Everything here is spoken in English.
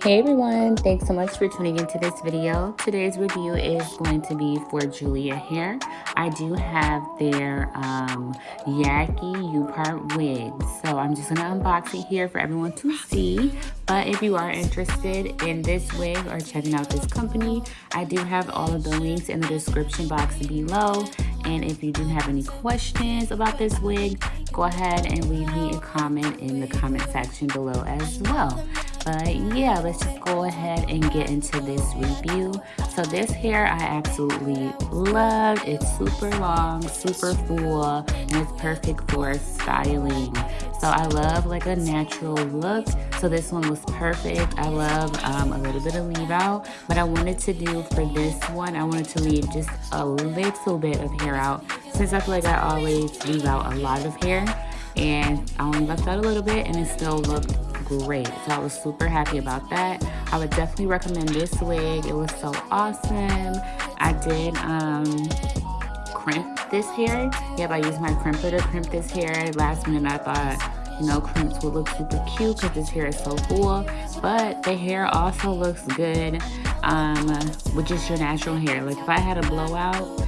Hey everyone, thanks so much for tuning into this video. Today's review is going to be for Julia Hair. I do have their um, Yaki U-Part wigs, so I'm just going to unbox it here for everyone to see. But if you are interested in this wig or checking out this company, I do have all of the links in the description box below. And if you do have any questions about this wig, go ahead and leave me a comment in the comment section below as well but yeah let's just go ahead and get into this review. So this hair i absolutely love it's super long super full and it's perfect for styling. So i love like a natural look. So this one was perfect. I love um, a little bit of leave out. But i wanted to do for this one i wanted to leave just a little bit of hair out since i feel like i always leave out a lot of hair. And I only left out a little bit and it still looked great. So I was super happy about that. I would definitely recommend this wig. It was so awesome. I did um, crimp this hair. Yep, I used my crimper to crimp this hair. Last minute I thought, you know, crimps would look super cute because this hair is so full. But the hair also looks good um, with just your natural hair. Like if I had a blowout,